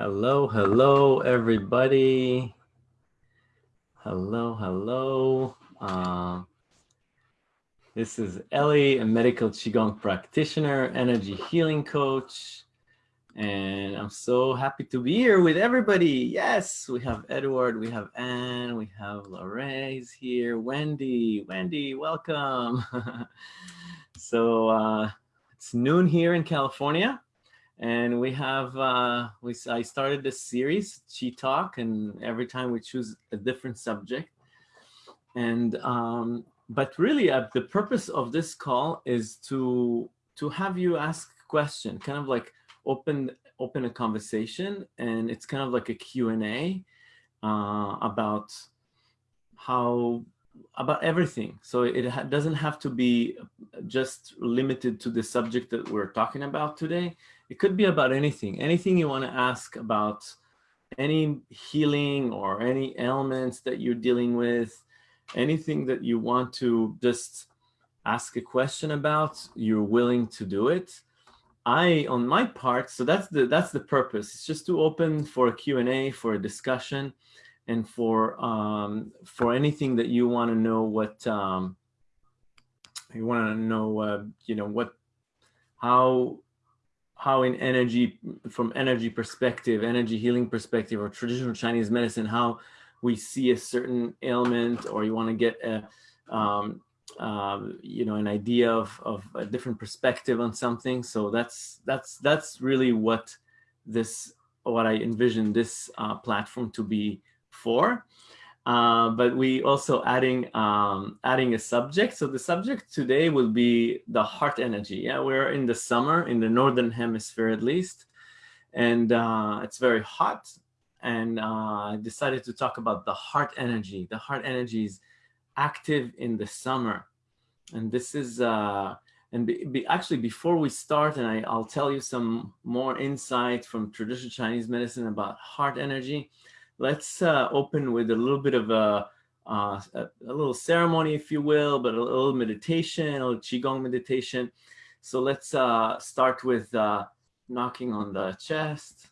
Hello, hello, everybody. Hello, hello. Uh, this is Ellie, a medical Qigong practitioner, energy healing coach. And I'm so happy to be here with everybody. Yes, we have Edward, we have Anne, we have Lorraine here, Wendy. Wendy, welcome. so uh, it's noon here in California and we have uh, we I started this series Chi Talk, and every time we choose a different subject. And um, but really, uh, the purpose of this call is to to have you ask question, kind of like open open a conversation, and it's kind of like a Q and A uh, about how about everything. So it ha doesn't have to be just limited to the subject that we're talking about today. It could be about anything, anything you want to ask about any healing or any ailments that you're dealing with, anything that you want to just ask a question about, you're willing to do it. I, on my part, so that's the that's the purpose. It's just to open for a Q&A, for a discussion, and for um, for anything that you want to know what um, you want to know, uh, you know, what how how in energy, from energy perspective, energy healing perspective, or traditional Chinese medicine, how we see a certain ailment, or you want to get a, um, um, you know, an idea of, of a different perspective on something. So that's that's that's really what this what I envision this uh, platform to be for. Uh, but we also adding um, adding a subject. So the subject today will be the heart energy. Yeah, we're in the summer in the northern hemisphere at least, and uh, it's very hot. And uh, I decided to talk about the heart energy. The heart energy is active in the summer, and this is uh, and be, be, actually before we start, and I, I'll tell you some more insight from traditional Chinese medicine about heart energy let's uh, open with a little bit of a, uh, a, a, little ceremony, if you will, but a, little meditation, a little Qigong meditation. So let's uh, start with uh, knocking on the chest,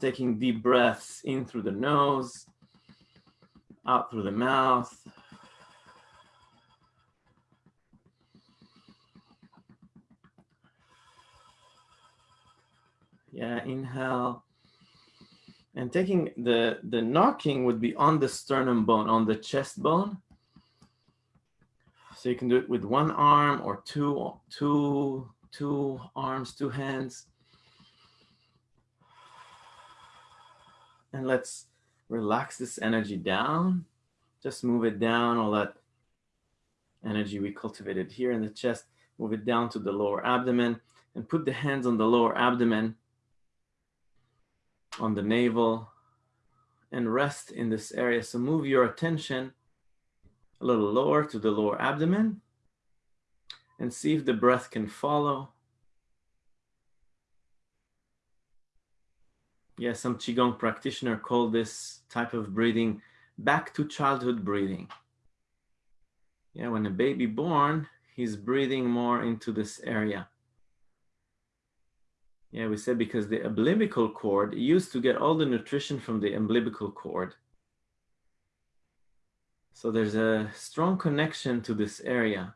taking deep breaths in through the nose, out through the mouth. Yeah, inhale. And taking the, the knocking would be on the sternum bone, on the chest bone. So you can do it with one arm or two, two, two arms, two hands. And let's relax this energy down. Just move it down, all that energy we cultivated here in the chest, move it down to the lower abdomen and put the hands on the lower abdomen on the navel and rest in this area. So move your attention a little lower to the lower abdomen and see if the breath can follow. Yeah, some Qigong practitioner call this type of breathing back to childhood breathing. Yeah, when a baby born, he's breathing more into this area. Yeah, we said because the umbilical cord used to get all the nutrition from the umbilical cord. So there's a strong connection to this area.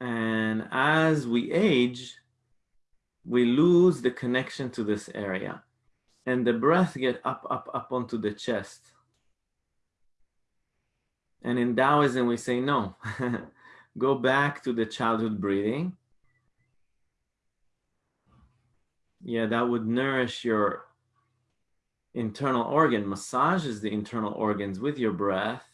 And as we age, we lose the connection to this area. And the breath get up, up, up onto the chest. And in Taoism, we say, no, go back to the childhood breathing yeah, that would nourish your internal organ, massages the internal organs with your breath.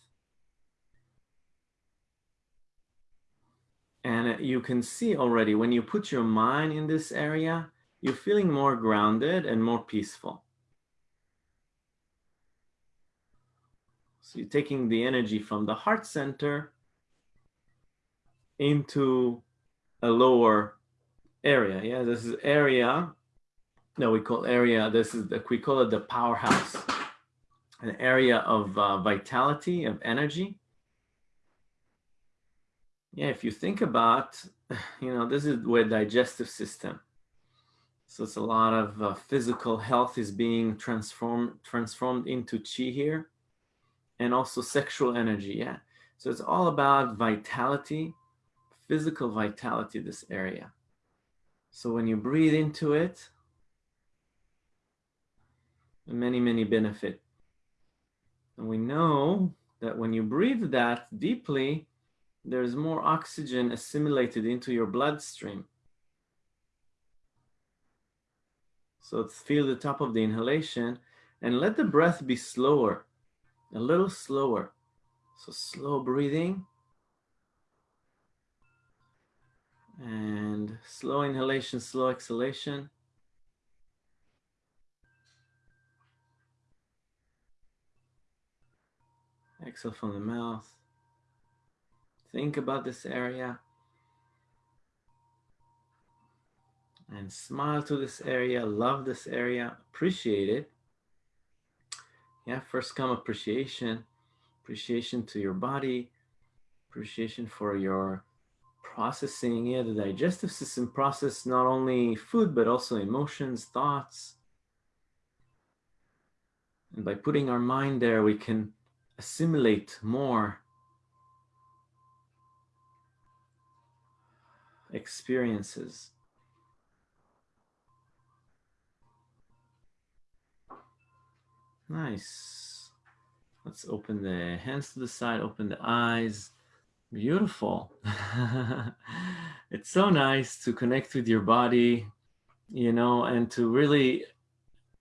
And you can see already when you put your mind in this area, you're feeling more grounded and more peaceful. So you're taking the energy from the heart center into a lower area. Yeah, this is area that we call area, this is the, we call it the powerhouse, an area of uh, vitality, of energy. yeah, if you think about, you know, this is where digestive system. So it's a lot of uh, physical health is being transformed transformed into chi here, and also sexual energy. Yeah, so it's all about vitality, physical vitality. This area. So when you breathe into it, many many benefit. And we know that when you breathe that deeply, there's more oxygen assimilated into your bloodstream. So feel the top of the inhalation and let the breath be slower, a little slower. So slow breathing and slow inhalation, slow exhalation. Exhale from the mouth. Think about this area. And smile to this area, love this area, appreciate it. Yeah, first come appreciation, appreciation to your body, appreciation for your processing. Yeah, the digestive system process not only food, but also emotions, thoughts. And by putting our mind there, we can assimilate more experiences. Nice. Let's open the hands to the side, open the eyes. Beautiful. it's so nice to connect with your body, you know, and to really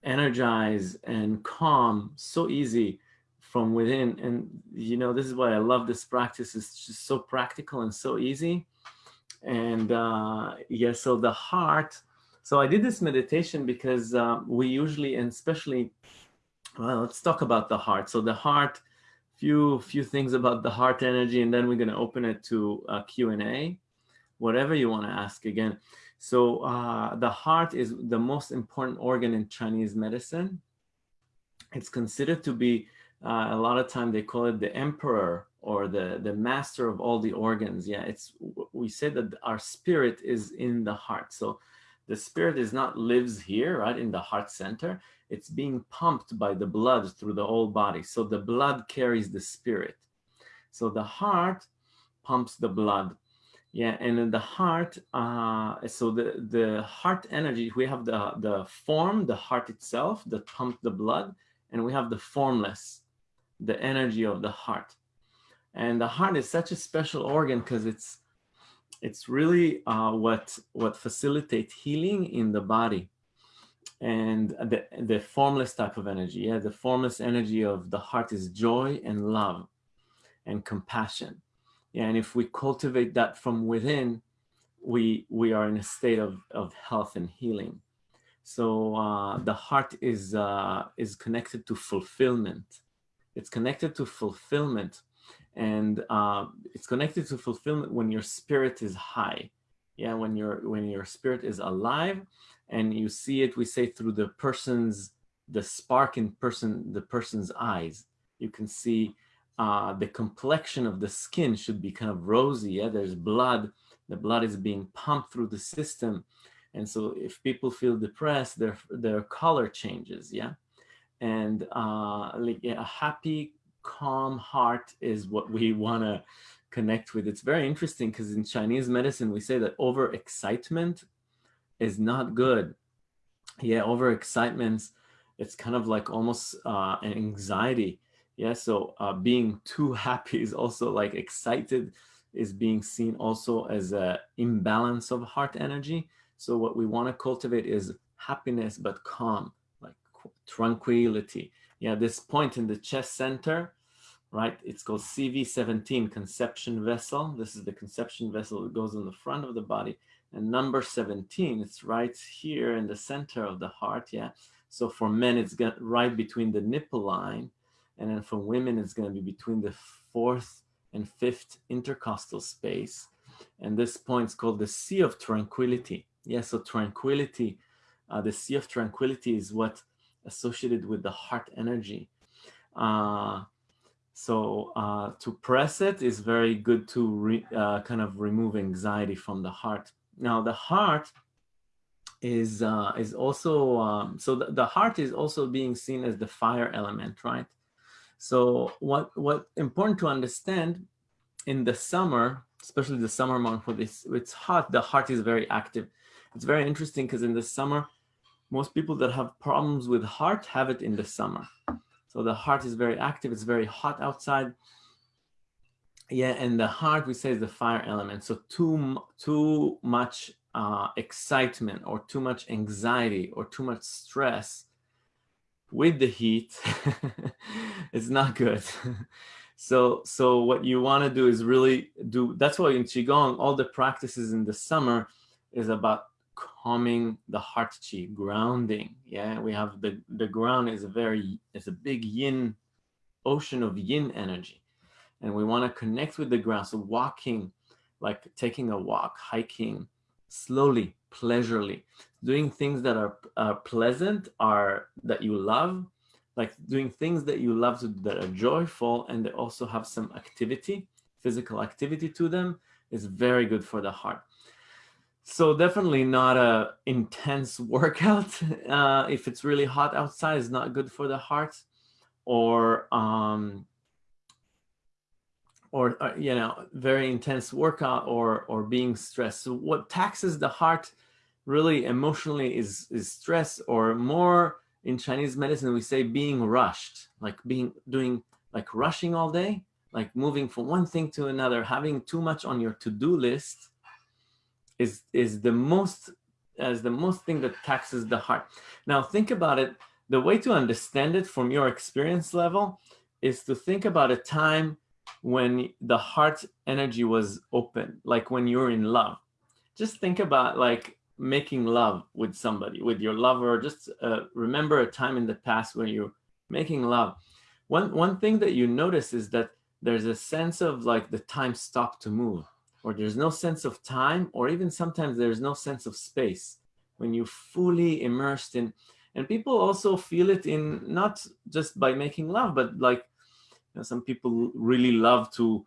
energize and calm so easy from within. And, you know, this is why I love this practice. It's just so practical and so easy. And uh, yeah, so the heart, so I did this meditation because uh, we usually, and especially, well, let's talk about the heart. So the heart, few few things about the heart energy, and then we're going to open it to Q&A, whatever you want to ask again. So uh, the heart is the most important organ in Chinese medicine. It's considered to be, uh, a lot of time they call it the emperor or the, the master of all the organs. Yeah, it's we say that our spirit is in the heart. So the spirit is not lives here, right, in the heart center. It's being pumped by the blood through the whole body. So the blood carries the spirit. So the heart pumps the blood. Yeah, and in the heart, uh, so the, the heart energy, we have the, the form, the heart itself that pumps the blood, and we have the formless, the energy of the heart. And the heart is such a special organ because it's it's really uh, what what facilitates healing in the body and the, the formless type of energy. Yeah, the formless energy of the heart is joy and love and compassion. Yeah, and if we cultivate that from within, we we are in a state of, of health and healing. So uh, the heart is uh, is connected to fulfillment. It's connected to fulfillment. And uh, it's connected to fulfillment when your spirit is high. Yeah when your when your spirit is alive and you see it we say through the person's the spark in person the person's eyes. You can see uh, the complexion of the skin should be kind of rosy. Yeah there's blood. The blood is being pumped through the system. And so if people feel depressed their their color changes. Yeah and uh, like a happy calm heart is what we want to connect with. It's very interesting because in Chinese medicine, we say that overexcitement is not good. Yeah, overexcitement, it's kind of like almost uh, an anxiety. Yeah, so uh, being too happy is also like excited is being seen also as a imbalance of heart energy. So what we want to cultivate is happiness, but calm, tranquility yeah, this point in the chest center, right? It's called CV17, conception vessel. This is the conception vessel that goes in the front of the body. And number 17, it's right here in the center of the heart, yeah. So for men, it's got right between the nipple line. And then for women, it's going to be between the fourth and fifth intercostal space. And this point is called the Sea of Tranquility. Yeah, so tranquility, uh, the Sea of Tranquility is what associated with the heart energy. Uh, So uh, to press it is very good to re, uh, kind of remove anxiety from the heart. Now the heart is uh, is also um, so the, the heart is also being seen as the fire element, right? So what what important to understand in the summer, especially the summer month when it's it's hot, the heart is very active. It's very interesting because in the summer, most people that have problems with heart have it in the summer. So the heart is very active. It's very hot outside. Yeah, and the heart we say is the fire element. So too too much uh, excitement or too much anxiety or too much stress with the heat it's not good. so so what you want to do is really do. That's why in qigong all the practices in the summer is about calming the heart chi, grounding. Yeah, we have the the ground is a very it's a big yin ocean of yin energy, and we want to connect with the ground. So walking, like taking a walk, hiking, slowly, pleasurely, doing things that are uh, pleasant, are that you love, like doing things that you love to that are joyful, and they also have some activity, physical activity to them, is very good for the heart. So definitely not a intense workout. Uh, if it's really hot outside, is not good for the heart. Or um, or uh, you know very intense workout or or being stressed. So what taxes the heart really emotionally is is stress or more in Chinese medicine we say being rushed, like being doing like rushing all day, like moving from one thing to another, having too much on your to-do list is is the most as the most thing that taxes the heart. Now think about it. The way to understand it from your experience level is to think about a time when the heart energy was open, like when you're in love. Just think about like making love with somebody, with your lover. Just uh, remember a time in the past when you're making love. One, one thing that you notice is that there's a sense of like the time stopped to move or there's no sense of time, or even sometimes there's no sense of space when you're fully immersed in, and people also feel it in not just by making love, but like you know, some people really love to,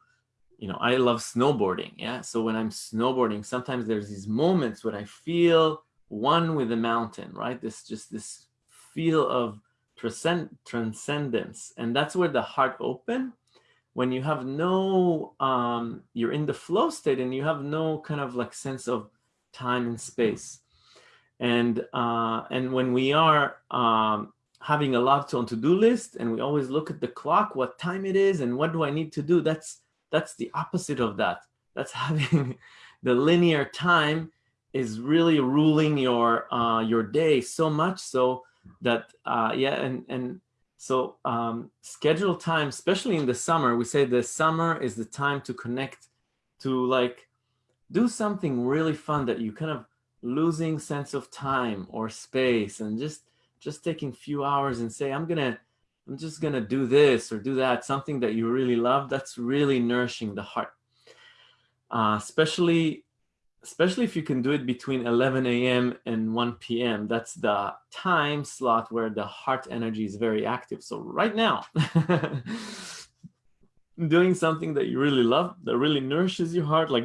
you know, I love snowboarding. Yeah. So when I'm snowboarding, sometimes there's these moments when I feel one with the mountain, right? This just this feel of transcend transcendence. And that's where the heart open when you have no, um, you're in the flow state and you have no kind of like sense of time and space. And, uh, and when we are um, having a lot on to-do list and we always look at the clock, what time it is and what do I need to do, that's, that's the opposite of that. That's having the linear time is really ruling your, uh, your day so much so that, uh, yeah, and, and so um, schedule time, especially in the summer, we say the summer is the time to connect to like do something really fun that you kind of losing sense of time or space and just just taking few hours and say, I'm gonna, I'm just gonna do this or do that, something that you really love, that's really nourishing the heart. Uh, especially especially if you can do it between 11 a.m. and 1 p.m. That's the time slot where the heart energy is very active. So right now, doing something that you really love, that really nourishes your heart, like,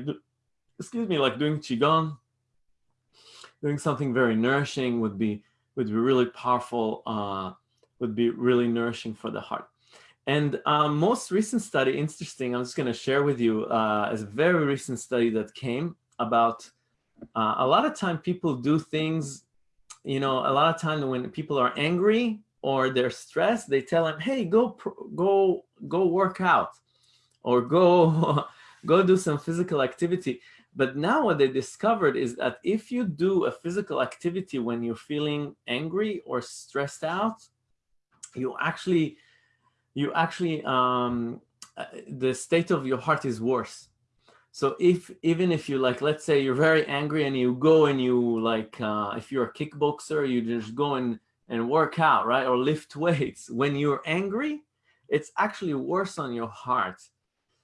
excuse me, like doing Qigong, doing something very nourishing would be, would be really powerful, uh, would be really nourishing for the heart. And um, most recent study, interesting, I'm just going to share with you uh, a very recent study that came about uh, a lot of time people do things, you know, a lot of time when people are angry or they're stressed, they tell them, hey, go, go, go work out or go, go do some physical activity. But now what they discovered is that if you do a physical activity when you're feeling angry or stressed out, you actually, you actually, um, uh, the state of your heart is worse. So if even if you like, let's say you're very angry and you go and you like, uh, if you're a kickboxer, you just go and, and work out, right? Or lift weights. When you're angry, it's actually worse on your heart.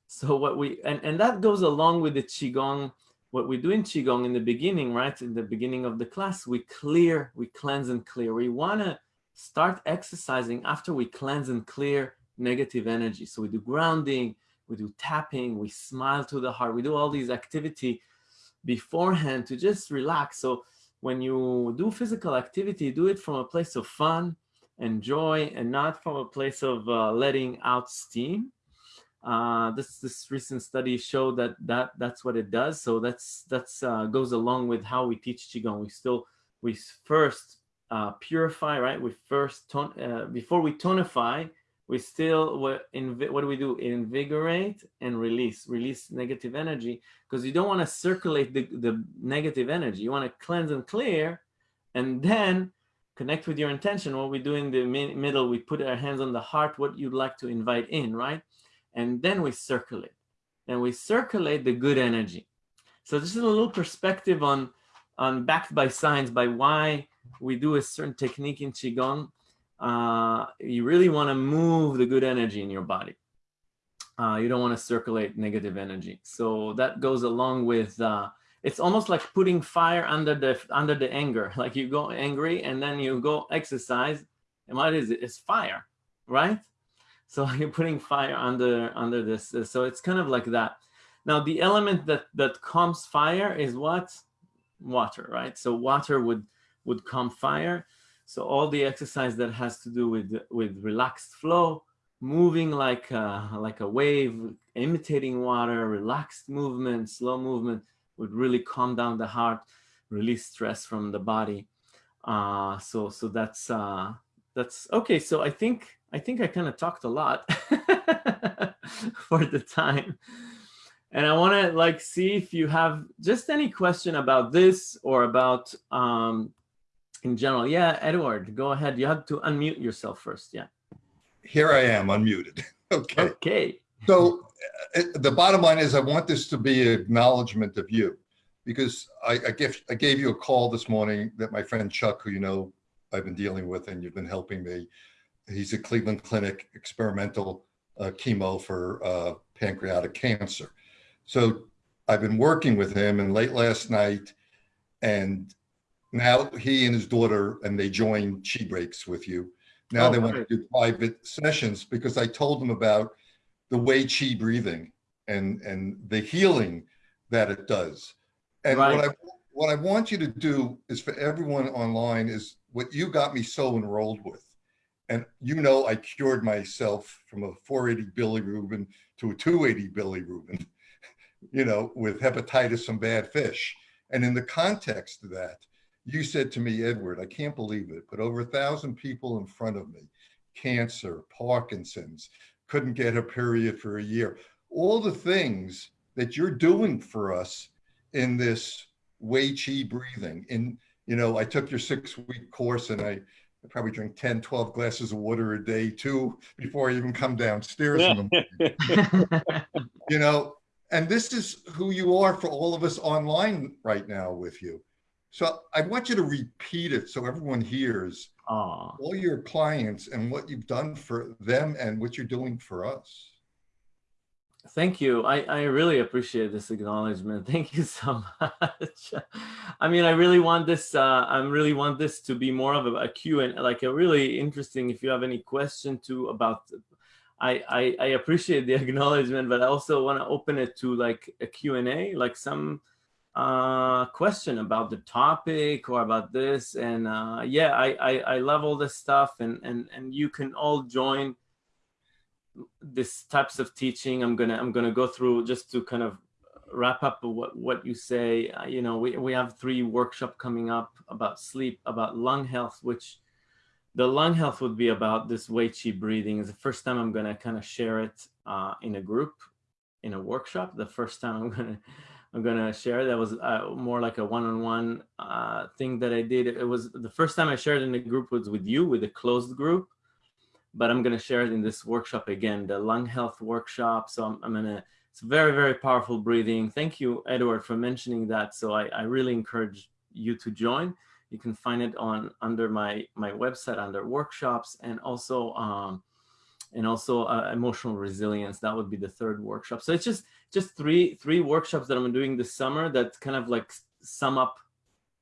So what we, and, and that goes along with the Qigong, what we do in Qigong in the beginning, right? In the beginning of the class, we clear, we cleanse and clear. We want to start exercising after we cleanse and clear negative energy. So we do grounding, we do tapping, we smile to the heart, we do all these activity beforehand to just relax. So when you do physical activity, do it from a place of fun and joy and not from a place of uh, letting out steam. Uh, this this recent study showed that that that's what it does. So that's that's uh, goes along with how we teach qigong. We still we first uh, purify, right? We first tone uh, before we tonify. We still what do we do? Invigorate and release, release negative energy because you don't want to circulate the the negative energy. You want to cleanse and clear, and then connect with your intention. What we do in the middle, we put our hands on the heart. What you'd like to invite in, right? and then we circulate. And we circulate the good energy. So this is a little perspective on, on backed by science, by why we do a certain technique in Qigong. Uh, you really want to move the good energy in your body. Uh, you don't want to circulate negative energy. So that goes along with, uh, it's almost like putting fire under the under the anger. Like you go angry and then you go exercise. And what is it? It's fire, right? So you're putting fire under under this. So it's kind of like that. Now the element that that calms fire is what? Water, right? So water would would calm fire. So all the exercise that has to do with with relaxed flow, moving like a, like a wave, imitating water, relaxed movement, slow movement would really calm down the heart, release stress from the body. Uh, so so that's uh, that's okay. So I think I think I kind of talked a lot for the time. And I want to like see if you have just any question about this or about um, in general. Yeah, Edward, go ahead. You have to unmute yourself first. Yeah. Here I am unmuted. okay. Okay. So uh, the bottom line is I want this to be an acknowledgement of you because I, I, give, I gave you a call this morning that my friend Chuck, who you know I've been dealing with and you've been helping me, he's a Cleveland Clinic experimental uh, chemo for uh, pancreatic cancer. So I've been working with him and late last night and now he and his daughter and they join Chi Breaks with you. Now oh, they want to do private sessions because I told them about the Wei Chi breathing and, and the healing that it does. And right. what I what I want you to do is for everyone online is what you got me so enrolled with and you know, I cured myself from a 480 Billy bilirubin to a 280 Billy bilirubin, you know, with hepatitis and bad fish. And in the context of that, you said to me, Edward, I can't believe it, but over a thousand people in front of me, cancer, Parkinson's, couldn't get a period for a year. All the things that you're doing for us in this Wei Chi breathing. In, you know, I took your six week course and I I probably drink 10, 12 glasses of water a day too before I even come downstairs in the you know, and this is who you are for all of us online right now with you. So I want you to repeat it so everyone hears Aww. all your clients and what you've done for them and what you're doing for us. Thank you. I, I really appreciate this acknowledgement. Thank you so much. I mean, I really want this, uh, I really want this to be more of a, a Q and like a really interesting, if you have any question to about, I, I, I appreciate the acknowledgement, but I also want to open it to like a Q and A, like some uh, question about the topic or about this. And uh, yeah, I, I, I love all this stuff. And, and, and you can all join this types of teaching. I'm gonna i'm gonna go through just to kind of wrap up what what you say. Uh, you know we, we have three workshop coming up about sleep about lung health which the lung health would be about this Wei Chi breathing. Is the first time i'm to kind of share it uh, in a group in a workshop. The first time i'm to i'm going to share that was uh, more like a one-on-one -on -one, uh, thing that i did it was the first time i shared in a group was with you with a closed group but I'm going to share it in this workshop again, the lung health workshop. So I'm, I'm to, it's very, very powerful breathing. Thank you, Edward, for mentioning that. So I, I really encourage you to join. You can find it on under my, my website under workshops and also, um, and also uh, emotional resilience. That would be the third workshop. So it's just, just three, three workshops that I'm doing this summer that kind of like sum up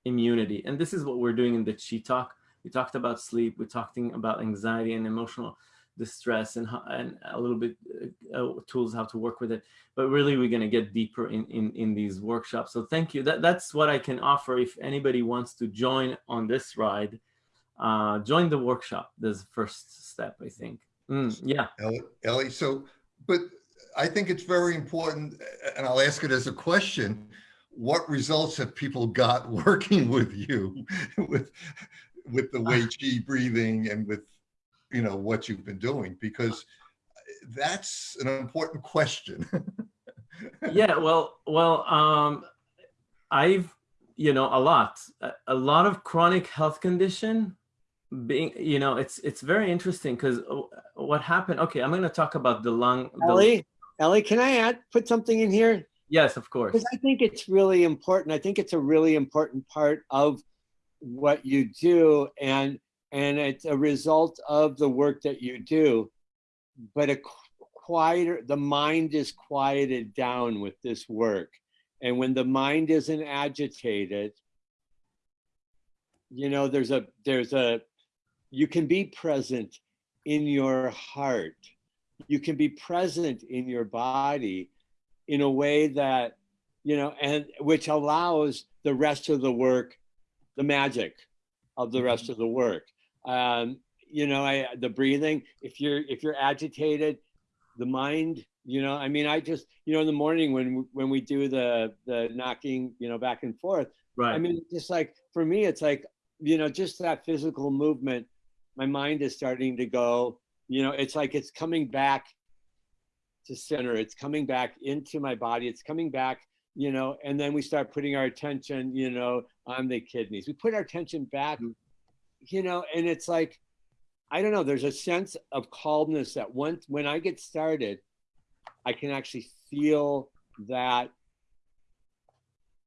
immunity. And this is what we're doing in the Chi Talk we talked about sleep. We're talking about anxiety and emotional distress and, and a little bit uh, uh, tools how to work with it. But really, we're going to get deeper in, in, in these workshops. So thank you. That, that's what I can offer if anybody wants to join on this ride. Uh, join the workshop. That's the first step, I think. Mm, yeah. Ellie, Ellie, so, but I think it's very important, and I'll ask it as a question. What results have people got working with you with with the Wei Chi breathing and with you know what you've been doing? Because that's an important question. yeah, well, well, um, I've you know a lot, a lot of chronic health condition being you know it's it's very interesting because uh, what happened okay i'm going to talk about the lung the, Ellie, Ellie, can I add, put something in here? yes of course Because I think it's really important. I think it's a really important part of what you do and and it's a result of the work that you do. But a qu- quieter, the mind is quieted down with this work. And when the mind isn't agitated, you know, there's a there's a you can be present in your heart. You can be present in your body in a way that, you know, and which allows the rest of the work, the magic of the rest of the work. Um, you know, I, the breathing, if you're, if you're agitated, the mind, you know, I mean, I just, you know, in the morning when, when we do the, the knocking, you know, back and forth, right I mean, just like, for me, it's like, you know, just that physical movement, my mind is starting to go, you know, it's like it's coming back to center. It's coming back into my body. It's coming back, you know, and then we start putting our attention, you know, on the kidneys. We put our attention back, you know, and it's like, I don't know, there's a sense of calmness that once when I get started, I can actually feel that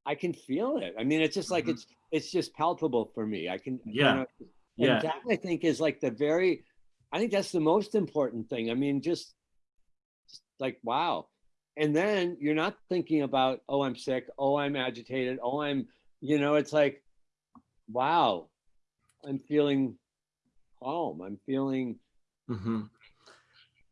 I can feel it. I mean, it's just like Mhm. it's it's just palpable for me. I can, you Yeah. and that I think is like the very, I think that's the most important thing. I mean, just, just like, wow. And then you're not thinking about, oh, I'm sick. Oh, I'm agitated. Oh, I'm, you know, it's like, wow, I'm feeling calm. I'm feeling, Mm -hmm.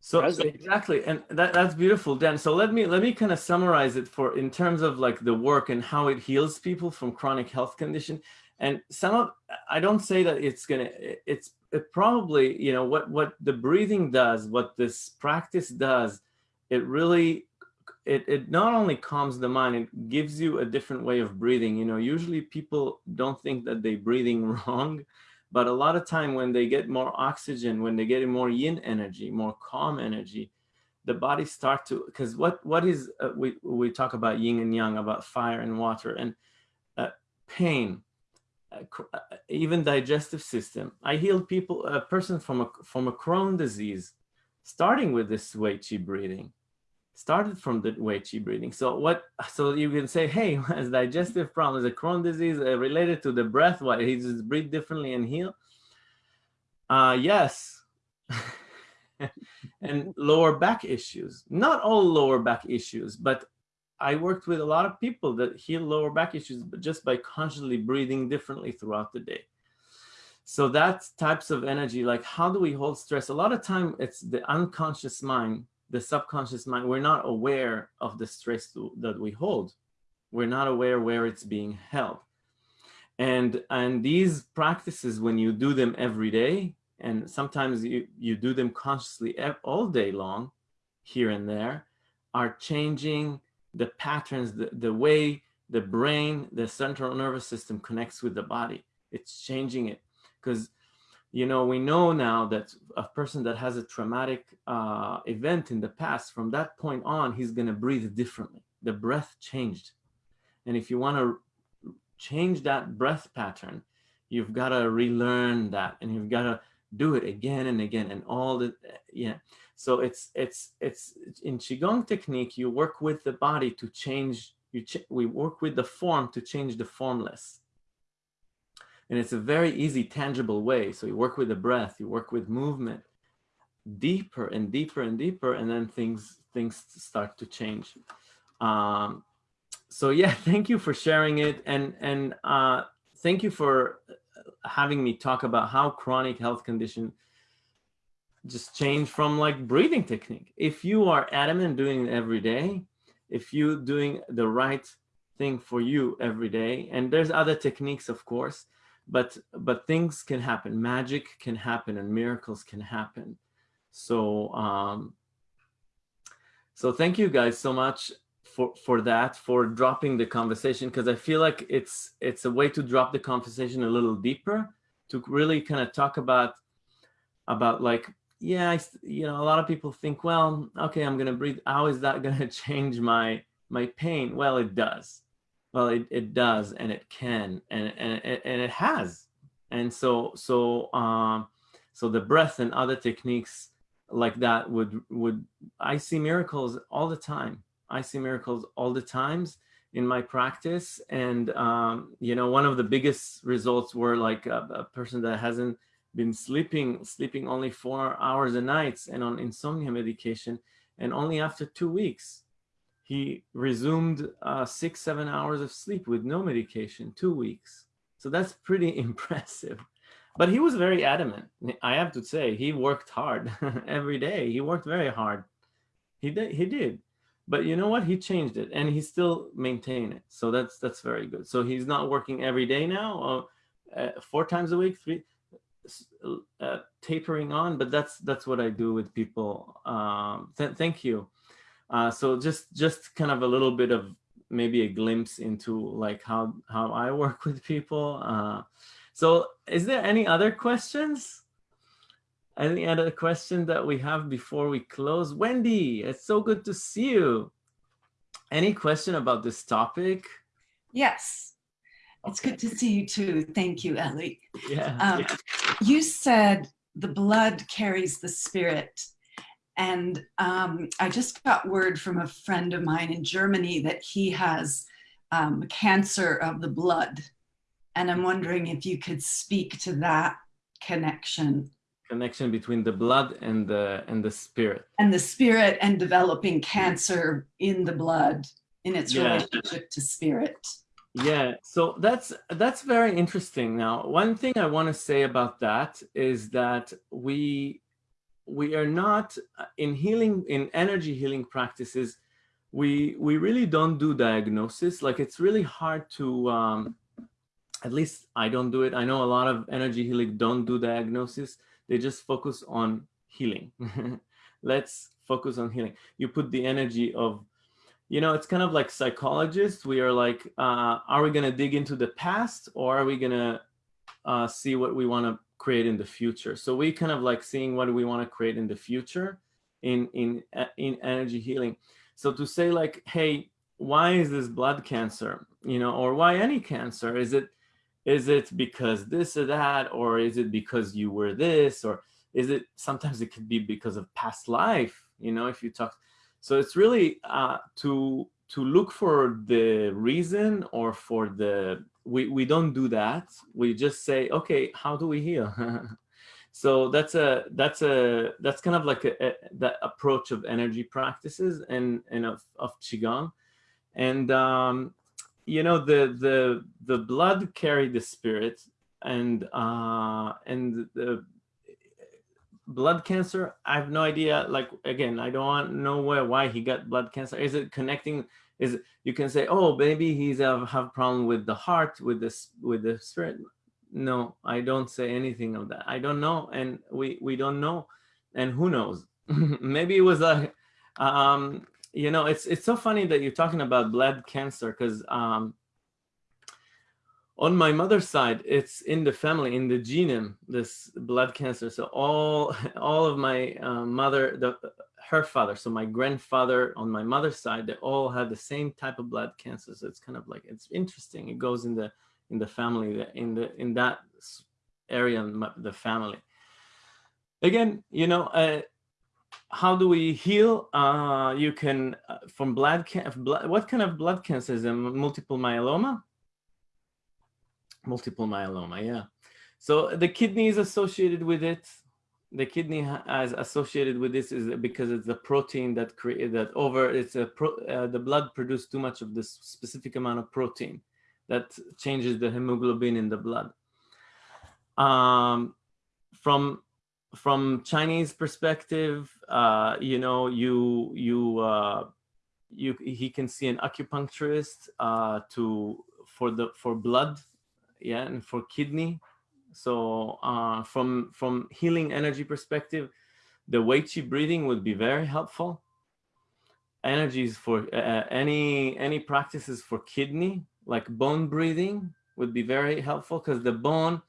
So, Present. exactly, and that that's beautiful, Dan. So let me let me kind of summarize it for in terms of like the work and how it heals people from chronic health condition. And some of I don't say that it's gonna it's it probably you know what what the breathing does, what this practice does, it really it it not only calms the mind, it gives you a different way of breathing. You know, usually people don't think that they're breathing wrong but a lot of time when they get more oxygen, when they get more yin energy, more calm energy, the body start to, because what, what is, uh, we, we talk about yin and yang, about fire and water and uh, pain, uh, even digestive system. I healed people, a person from a, from a Crohn disease, starting with this Wei breathing started from the Wei breathing. So what? So you can say, hey, has digestive problem, is a Crohn disease uh, related to the breath? Why he just breathe differently and heal? Uh, yes. and lower back issues. Not all lower back issues, but I worked with a lot of people that heal lower back issues, just by consciously breathing differently throughout the day. So that types of energy, like how do we hold stress? A lot of time it's the unconscious mind the subconscious mind, we're not aware of the stress that we hold. We're not aware where it's being held. And, and these practices, when you do them every day, and sometimes you, you do them consciously all day long, here and there, are changing the patterns, the, the way the brain, the central nervous system connects with the body. It's changing it. Because you know, we know now that a person that has a traumatic uh, event in the past, from that point on, he's going to breathe differently. The breath changed. And if you want to change that breath pattern, you've got to relearn that and you've got to do it again and again and all the, yeah. So it's, it's, it's in Qigong technique, you work with the body to change, you ch we work with the form to change the formless. And it's a very easy, tangible way. So you work with the breath, you work with movement, deeper and deeper and deeper, and then things things start to change. Um, so yeah, thank you for sharing it, and and uh, thank you for having me talk about how chronic health condition just change from like breathing technique. If you are adamant doing it every day, if you doing the right thing for you every day, and there's other techniques, of course, but but things can happen. Magic can happen, and miracles can happen. So um, so thank you guys so much for for that for dropping the conversation because I feel like it's it's a way to drop the conversation a little deeper to really kind of talk about about like yeah I, you know a lot of people think well okay i'm gonna breathe how is that gonna change my my pain? Well it does. Well it, it does and it can and and, and it has. And so so um so the breath and other techniques like that would would i see miracles all the time. I see miracles all the times in my practice and um you know one of the biggest results were like a, a person that hasn't been sleeping sleeping only four hours a night and on insomnia medication and only after two weeks he resumed uh, six seven hours of sleep with no medication two weeks. So that's pretty impressive. But he was very adamant. I have to say he worked hard every day. He worked very hard. He did he did. But you know what? He changed it and he still maintained it. So that's that's very good. So he's not working every day now uh, four times a week three uh, tapering on, but that's that's what I do with people. Um, th thank you. Uh, so just just kind of a little bit of maybe a glimpse into like how how I work with people. Uh, so is there any other questions? Any other question that we have before we close? Wendy, it's so good to see you. Any question about this topic? Yes. It's good to see you too. Thank you, Ellie. Yeah. Um, yeah. You said the blood carries the spirit. And um, I just got word from a friend of mine in Germany that he has um, cancer of the blood. And I'm wondering if you could speak to that connection. Connection between the blood and the and the spirit. And the spirit and developing cancer in the blood in its Yeah. relationship to spirit. Yeah, so that's that's very interesting. Now, one thing I want to say about that is that we we are not uh, in healing in energy healing practices. We we really don't do diagnosis. Like it's really hard to. Um, at least I don't do it. I know a lot of energy healing don't do diagnosis. They just focus on healing. Let's focus on healing. You put the energy of you know, it's kind of like psychologists. We are like, uh, are we going to dig into the past or are we going to uh, see what we want to create in the future? So we kind of like seeing what we want to create in the future in, in, uh, in energy healing. So to say like, hey, why is this blood cancer? You know, or why any cancer? Is it, is it because this or that, or is it because you were this, or is it, sometimes it could be because of past life, you know, if you talk, so it's really uh, to to look for the reason or for the we we don't do that. We just say, okay, how do we heal? so that's a that's a that's kind of like a, a that approach of energy practices and and of, of qigong, and um, you know the the the blood carried the spirit and uh and the blood cancer? I have no idea. Like again i don't know where why he got blood cancer. Is it connecting is it, you can say oh maybe he's have, have problem with the heart with this with the spirit. No i don't say anything of that. I don't know and we we don't know and who knows? Maybe it was a, um you know it's it's so funny that you're talking about blood cancer because um on my mother's side, it's in the family, in the genome, this blood cancer. So all, all of my uh, mother, the, her father, so my grandfather on my mother's side, they all had the same type of blood cancer. So it's kind of like, it's interesting. It goes in the, in the family, in the, in that area, in the family. Again, you know, uh, how do we heal? Uh, you can, uh, from blood, blood, what kind of blood cancer is? Multiple myeloma? Multiple myeloma yeah. So the kidney is associated with it the kidney as associated with this is because it's a protein that create that over it's a pro, uh, the blood produced too much of this specific amount of protein that changes the hemoglobin in the blood. Um, from from Chinese perspective, uh, you know, you you uh, you he can see an acupuncturist uh, to for the for blood, yeah, and for kidney. So uh, from from healing energy perspective, the Wei breathing would be very helpful. Energies for uh, any any practices for kidney, like bone breathing, would be very helpful because the bone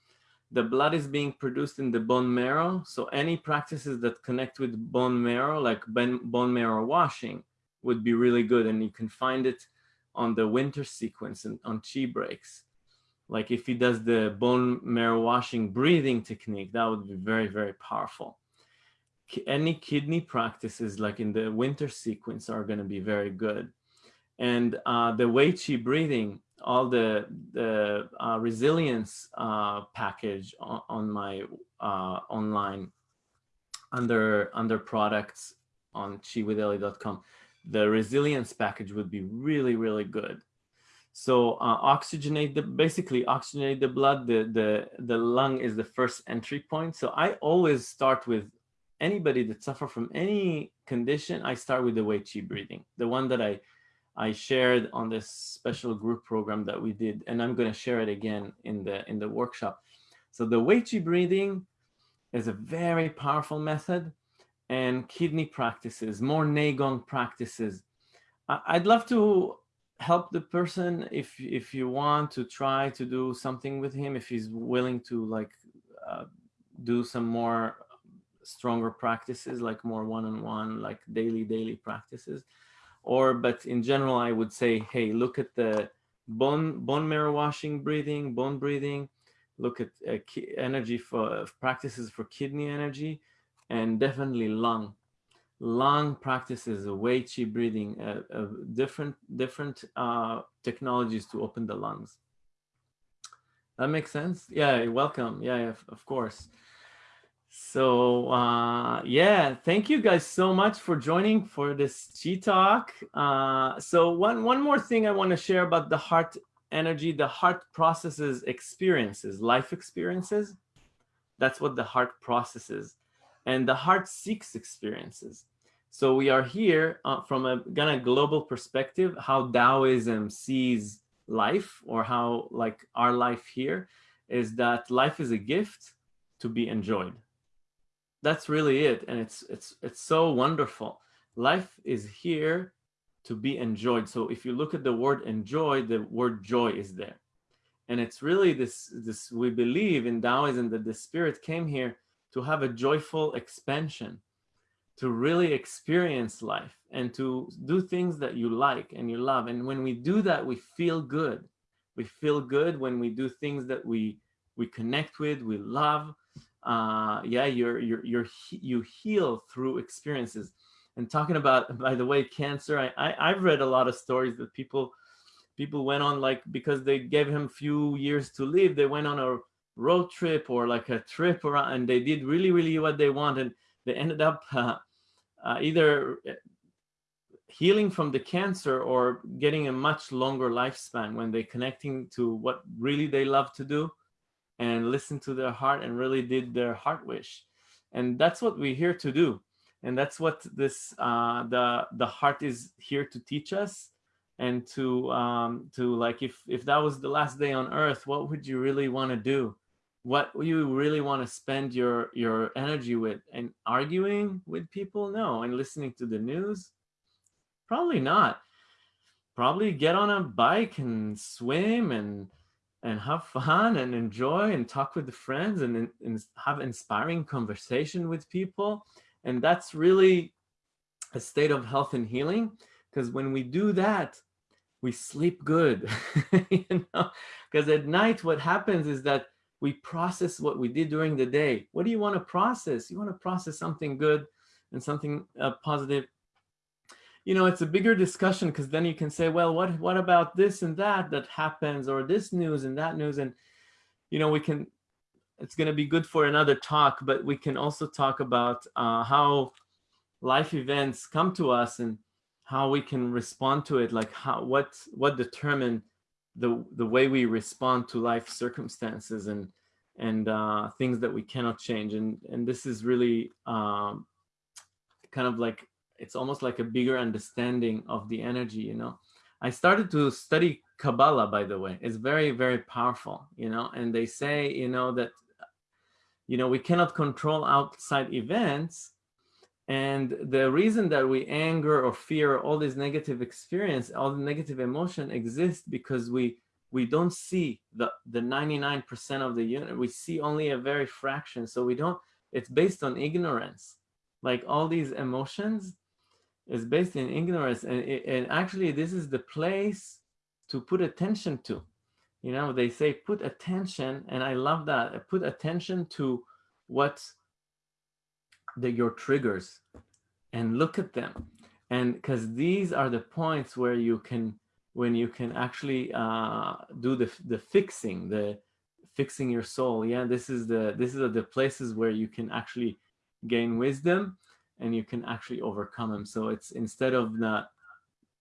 the blood is being produced in the bone marrow. So any practices that connect with bone marrow, like bone marrow washing, would be really good. And you can find it on the winter sequence and on chi breaks. Like if he does the bone marrow washing breathing technique, that would be very, very powerful. Any kidney practices like in the winter sequence are going to be very good. And uh, the Wei Chi breathing, all the the uh, resilience uh, package on, on my uh, online under under products on chiwithelly.com. The resilience package would be really really good. So uh, oxygenate the basically oxygenate the blood. The the the lung is the first entry point. So I always start with anybody that suffer from any condition. I start with the Wei Chi breathing, the one that I I shared on this special group program that we did, and I'm going to share it again in the in the workshop. So the Wei Chi breathing is a very powerful method, and kidney practices, more Neigong practices. I'd love to help the person if if you want to try to do something with him, if he's willing to like uh, do some more stronger practices, like more one-on-one, -on -one, like daily daily practices? Or but in general i would say hey look at the bone bone marrow washing breathing bone breathing. Look at uh, energy for uh, practices for kidney energy and definitely lung lung practices of Wei Chi breathing uh, uh, different different uh, technologies to open the lungs that makes sense yeah welcome yeah of of course so uh, yeah, thank you guys so much for joining for this Chi Talk. Uh, so one, one more thing I want to share about the heart energy, the heart processes experiences, life experiences. That's what the heart processes. And the heart seeks experiences. So we are here uh, from a kind of global perspective, how Taoism sees life or how like our life here is that life is a gift to be enjoyed. That's really it and it's it's it's so wonderful. Life is here to be enjoyed. So if you look at the word enjoy the word joy is there. And it's really this this we believe in taoism that the spirit came here to have a joyful expansion to really experience life and to do things that you like and you love and when we do that we feel good we feel good when we do things that we we connect with we love uh, yeah, you're, you're, you're, you heal through experiences. And talking about, by the way, cancer, I, I, I've read a lot of stories that people, people went on like, because they gave him few years to live, they went on a road trip or like a trip around and they did really, really what they wanted. They ended up uh, uh, either uh, healing from the cancer or getting a much longer lifespan when they're connecting to what really they love to do and listen to their heart and really did their heart wish. And that's what we're here to do. And that's what this uh, the the heart is here to teach us and to um, to like if if that was the last day on earth, what would you really want to do? What you really want to spend your your energy with? And arguing with people? No. And listening to the news? Probably not. Probably get on a bike and swim and and have fun and enjoy and talk with the friends and, and have inspiring conversation with people. And that's really a state of health and healing because when we do that, we sleep good, you know, because at night what happens is that we process what we did during the day. What do you want to process? You want to process something good and something uh, positive you know, it's a bigger discussion because then you can say, well, what what about this and that that happens or this news and that news and you know we can it's going to be good for another talk, but we can also talk about uh, how life events come to us and how we can respond to it, like how what what determine the the way we respond to life circumstances and and uh, things that we cannot change. And, and this is really um, kind of like, it's almost like a bigger understanding of the energy, you know. I started to study Kabbalah, by the way. It's very, very powerful, you know, and they say, you know, that, you know, we cannot control outside events. And the reason that we anger or fear all these negative experience, all the negative emotion exists because we we don't see the the 99% of the unit. We see only a very fraction. So we don't, it's based on ignorance. Like all these emotions is based in ignorance. And, it, and actually this is the place to put attention to. You know, they say put attention, and I love that. Put attention to what the, your triggers and look at them. And because these are the points where you can, when you can actually uh, do the, the fixing, the fixing your soul. Yeah, this is the, this is the places where you can actually gain wisdom and you can actually overcome them. So it's instead of not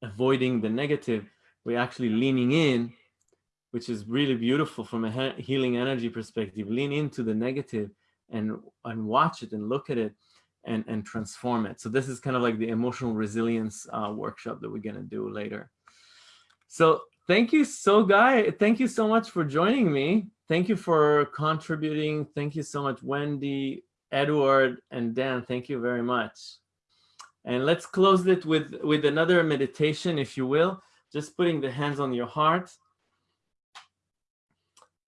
avoiding the negative, we're actually leaning in, which is really beautiful from a healing energy perspective. Lean into the negative and, and watch it and look at it and, and transform it. So this is kind of like the emotional resilience uh, workshop that we're going to do later. So thank you so guy. Thank you so much for joining me. Thank you for contributing. Thank you so much, Wendy, Edward, and Dan. Thank you very much. And let's close it with, with another meditation, if you will just putting the hands on your heart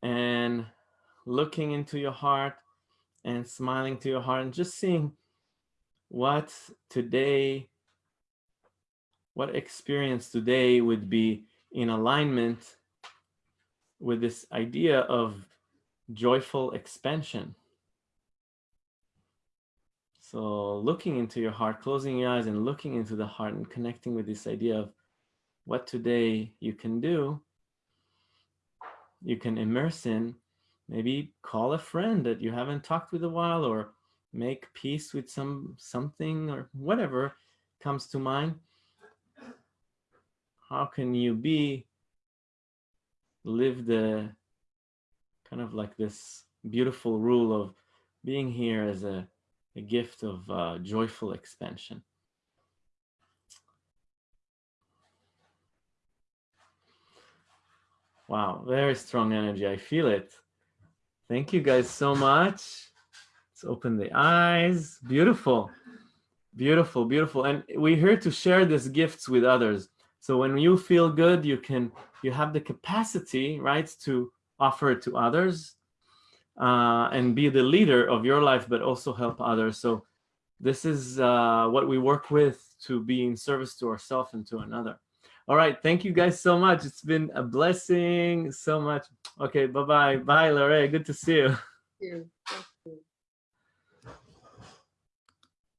and looking into your heart and smiling to your heart and just seeing what today, what experience today would be in alignment with this idea of joyful expansion. So looking into your heart, closing your eyes and looking into the heart and connecting with this idea of what today you can do, you can immerse in, maybe call a friend that you haven't talked with a while or make peace with some something or whatever comes to mind. How can you be, live the kind of like this beautiful rule of being here as a, a gift of uh, joyful expansion. Wow, very strong energy. I feel it. Thank you guys so much. Let's open the eyes. Beautiful. Beautiful, beautiful. And we're here to share these gifts with others. So when you feel good, you can, you have the capacity, right, to offer it to others uh, and be the leader of your life, but also help others. So this is uh, what we work with to be in service to ourselves and to another. All right. Thank you guys so much. It's been a blessing so much. Okay. Bye-bye. Bye, Lorraine. Good to see you. Thank you.